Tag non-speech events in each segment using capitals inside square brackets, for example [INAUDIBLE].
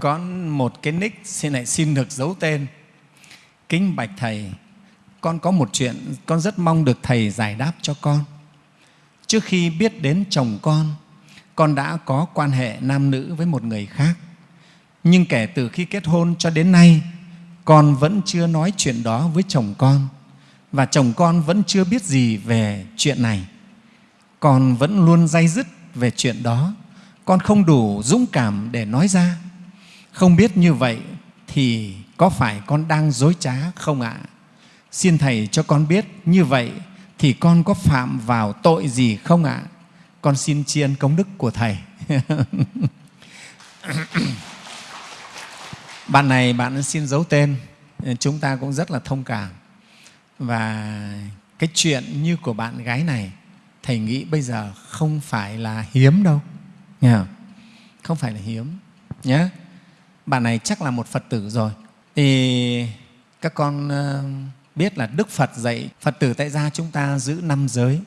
có một cái nick xin lại xin được giấu tên. Kính bạch thầy, con có một chuyện con rất mong được thầy giải đáp cho con. Trước khi biết đến chồng con con đã có quan hệ nam nữ với một người khác. Nhưng kể từ khi kết hôn cho đến nay, con vẫn chưa nói chuyện đó với chồng con. Và chồng con vẫn chưa biết gì về chuyện này. Con vẫn luôn day dứt về chuyện đó. Con không đủ dũng cảm để nói ra không biết như vậy thì có phải con đang dối trá không ạ? Xin thầy cho con biết như vậy thì con có phạm vào tội gì không ạ? Con xin tri ân công đức của thầy. [LAUGHS] Bạn này bạn xin giấu tên, chúng ta cũng rất là thông cảm. Và cái chuyện như của bạn gái này, thầy nghĩ bây giờ không phải là hiếm đâu. Không? không phải là hiếm nhé bạn này chắc là một phật tử rồi. Thì các con ờ, biết là đức phật dạy phật tử tại gia chúng ta giữ năm giới.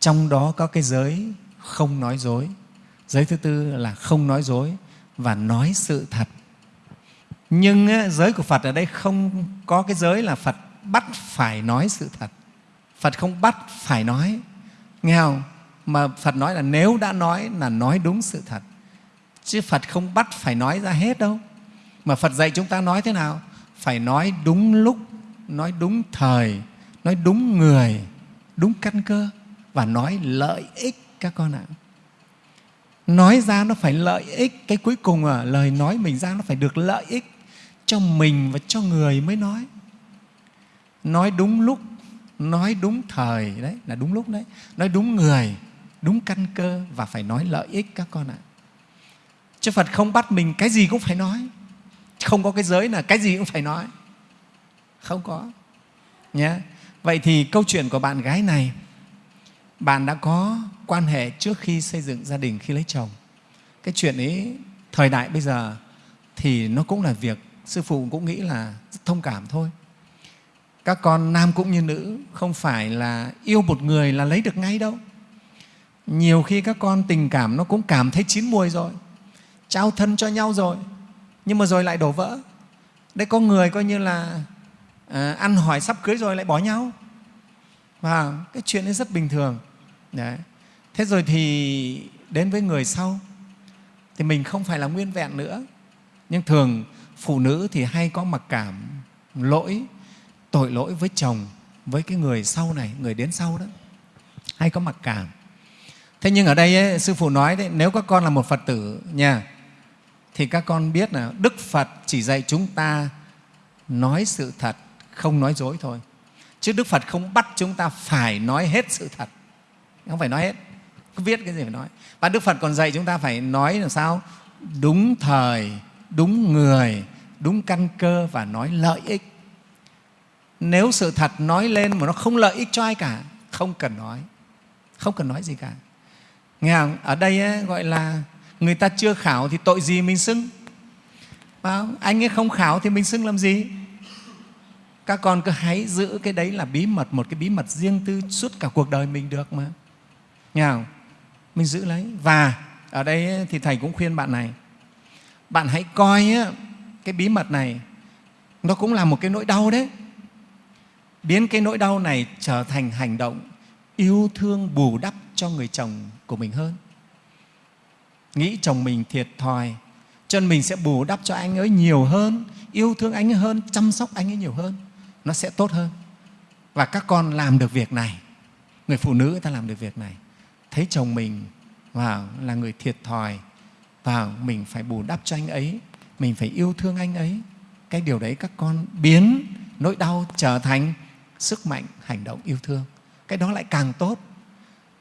Trong đó có cái giới không nói dối. Giới thứ tư là không nói dối và nói sự thật. Nhưng ờ, giới của phật ở đây không có cái giới là phật bắt phải nói sự thật. Phật không bắt phải nói. Nghe không? Mà phật nói là nếu đã nói là nói đúng sự thật. Chứ phật không bắt phải nói ra hết đâu mà phật dạy chúng ta nói thế nào? Phải nói đúng lúc nói đúng thời nói đúng người đúng căn cơ và nói lợi ích các con ạ. Nói ra nó phải lợi ích. Cái cuối cùng à, lời nói mình ra nó phải được lợi ích cho mình và cho người mới nói. Nói đúng lúc nói đúng thời đấy là đúng lúc đấy. Nói đúng người đúng căn cơ và phải nói lợi ích các con ạ. Chứ phật không bắt mình cái gì cũng phải nói không có cái giới là cái gì cũng phải nói. Không có. Nhé vậy thì câu chuyện của bạn gái này, bạn đã có quan hệ trước khi xây dựng gia đình khi lấy chồng. Cái chuyện ấy, thời đại bây giờ thì nó cũng là việc sư phụ cũng nghĩ là rất thông cảm thôi. Các con nam cũng như nữ không phải là yêu một người là lấy được ngay đâu. Nhiều khi các con tình cảm nó cũng cảm thấy chín muồi rồi, trao thân cho nhau rồi nhưng mà rồi lại đổ vỡ. Đấy có người coi như là à, ăn hỏi sắp cưới rồi lại bỏ nhau. Và cái chuyện ấy rất bình thường. Đấy. thế rồi thì đến với người sau. Thì mình không phải là nguyên vẹn nữa. Nhưng thường phụ nữ thì hay có mặc cảm lỗi tội lỗi với chồng với cái người sau này người đến sau đó. Hay có mặc cảm. Thế nhưng ở đây ấy, sư phụ nói đấy nếu các con là một phật tử nha thì các con biết là đức phật chỉ dạy chúng ta nói sự thật không nói dối thôi. Chứ đức phật không bắt chúng ta phải nói hết sự thật. Không phải nói hết cứ viết cái gì phải nói. Và đức phật còn dạy chúng ta phải nói làm sao? Đúng thời đúng người đúng căn cơ và nói lợi ích. Nếu sự thật nói lên mà nó không lợi ích cho ai cả không cần nói. Không cần nói gì cả. Nghe không? ở đây ấy, gọi là người ta chưa khảo thì tội gì mình xưng? Anh ấy không khảo thì mình xưng làm gì? Các con cứ hãy giữ cái đấy là bí mật, một cái bí mật riêng tư suốt cả cuộc đời mình được mà. Nghe không? mình giữ lấy. Và ở đây thì thầy cũng khuyên bạn này. Bạn hãy coi cái bí mật này, nó cũng là một cái nỗi đau đấy. Biến cái nỗi đau này trở thành hành động yêu thương bù đắp cho người chồng của mình hơn nghĩ chồng mình thiệt thòi. Cho nên mình sẽ bù đắp cho anh ấy nhiều hơn, yêu thương anh ấy hơn, chăm sóc anh ấy nhiều hơn. Nó sẽ tốt hơn. Và các con làm được việc này. Người phụ nữ ta làm được việc này. Thấy chồng mình vào là người thiệt thòi và mình phải bù đắp cho anh ấy, mình phải yêu thương anh ấy. Cái điều đấy các con biến nỗi đau trở thành sức mạnh hành động yêu thương. Cái đó lại càng tốt.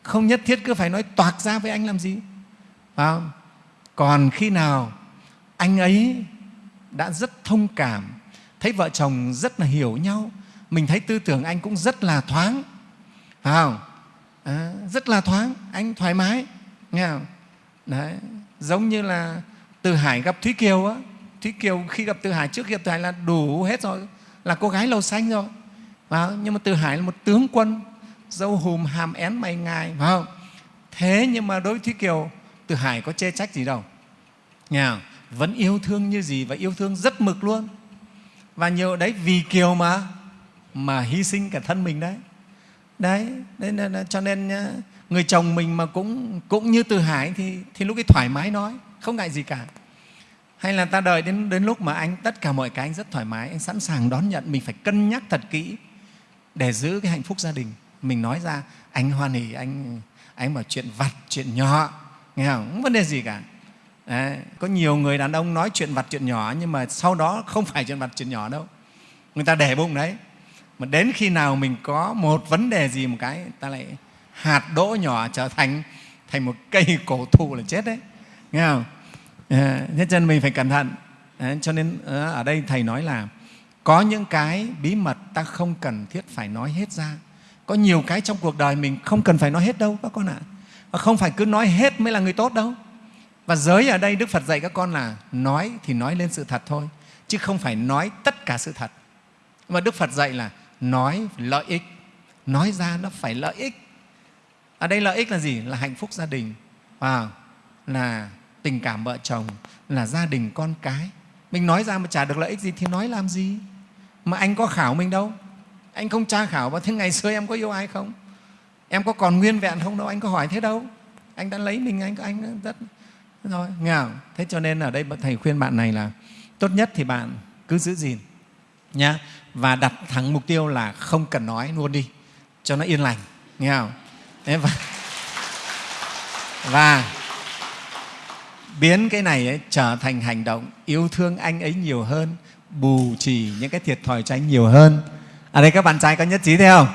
Không nhất thiết cứ phải nói toạc ra với anh làm gì phải không? còn khi nào anh ấy đã rất thông cảm thấy vợ chồng rất là hiểu nhau mình thấy tư tưởng anh cũng rất là thoáng phải không à, rất là thoáng anh thoải mái nghe không? Đấy. giống như là từ hải gặp thúy kiều á thúy kiều khi gặp từ hải trước khi gặp từ hải là đủ hết rồi là cô gái lầu xanh rồi phải không? nhưng mà từ hải là một tướng quân dâu hùm hàm én mày ngài phải không thế nhưng mà đối với thúy kiều từ hải có chê trách gì đâu. Nghe không? vẫn yêu thương như gì và yêu thương rất mực luôn. Và nhiều đấy vì kiều mà mà hy sinh cả thân mình đấy. Đấy, đấy nên, cho nên người chồng mình mà cũng cũng như từ hải thì thì lúc ấy thoải mái nói không ngại gì cả. Hay là ta đợi đến đến lúc mà anh tất cả mọi cái anh rất thoải mái anh sẵn sàng đón nhận mình phải cân nhắc thật kỹ để giữ cái hạnh phúc gia đình. Mình nói ra anh hoan hỉ anh anh bảo chuyện vặt chuyện nhỏ nghe không? Không vấn đề gì cả. Đấy, có nhiều người đàn ông nói chuyện vặt chuyện nhỏ nhưng mà sau đó không phải chuyện vặt chuyện nhỏ đâu. Người ta để bụng đấy. Mà đến khi nào mình có một vấn đề gì một cái ta lại hạt đỗ nhỏ trở thành thành một cây [LAUGHS] cổ thụ là chết đấy. Nghe không? À, thế cho nên mình phải cẩn thận. À, cho nên ờ, ở đây thầy nói là có những cái bí mật ta không cần thiết phải nói hết ra. Có nhiều cái trong cuộc đời mình không cần phải nói hết đâu các con ạ và không phải cứ nói hết mới là người tốt đâu. Và giới ở đây đức phật dạy các con là nói thì nói lên sự thật thôi, chứ không phải nói tất cả sự thật. Mà đức phật dạy là nói lợi ích. Nói ra nó phải lợi ích. Ở đây lợi ích là gì? Là hạnh phúc gia đình. À là tình cảm vợ chồng, là gia đình con cái. Mình nói ra mà chả được lợi ích gì thì nói làm gì? Mà anh có khảo mình đâu. Anh không tra khảo và thế ngày xưa em có yêu ai không? Em có còn nguyên vẹn không đâu anh có hỏi thế đâu. Anh đã lấy mình anh anh rất rồi nghe không? thế cho nên ở đây thầy khuyên bạn này là tốt nhất thì bạn cứ giữ gìn nhá. Và đặt thẳng mục tiêu là không cần nói luôn đi cho nó yên lành nghe không thế và, và biến cái này ấy, trở thành hành động yêu thương anh ấy nhiều hơn bù trì những cái thiệt thòi cho anh nhiều hơn. Ở đây các bạn trai có nhất trí thế không?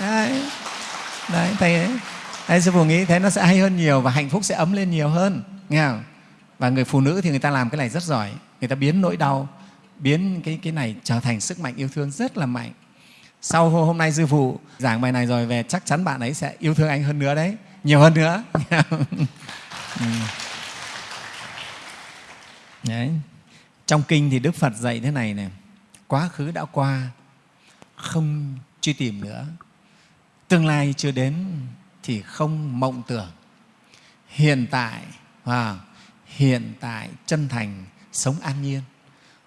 Đấy, đấy thầy ấy. Đấy, sư phụ nghĩ thế nó sẽ hay hơn nhiều và hạnh phúc sẽ ấm lên nhiều hơn nghe không? Và người phụ nữ thì người ta làm cái này rất giỏi. Người ta biến nỗi đau biến cái, cái này trở thành sức mạnh yêu thương rất là mạnh. Sau hôm nay sư phụ giảng bài này rồi về chắc chắn bạn ấy sẽ yêu thương anh hơn nữa đấy. Nhiều hơn nữa. [LAUGHS] Ừ. Đấy. trong kinh thì đức phật dạy thế này này. Quá khứ đã qua không truy tìm nữa tương lai chưa đến thì không mộng tưởng. Hiện tại và hiện tại chân thành sống an nhiên.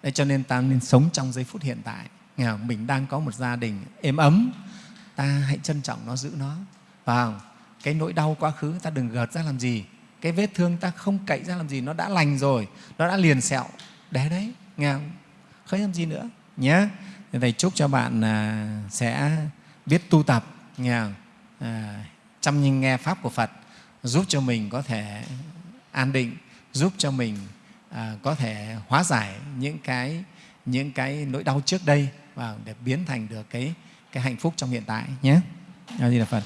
Đấy, cho nên ta nên sống trong giây phút hiện tại. Nghe không? mình đang có một gia đình êm ấm ta hãy trân trọng nó giữ nó. Và cái nỗi đau quá khứ ta đừng gợt ra làm gì. Cái vết thương ta không cậy ra làm gì nó đã lành rồi nó đã liền sẹo. Để đấy nghe không? Không làm gì nữa nhé. Thầy chúc cho bạn à, sẽ biết tu tập nghe không? À, chăm nhìn nghe pháp của phật giúp cho mình có thể an định giúp cho mình à, có thể hóa giải những cái những cái nỗi đau trước đây và để biến thành được cái cái hạnh phúc trong hiện tại nhé. A Di Đà Phật.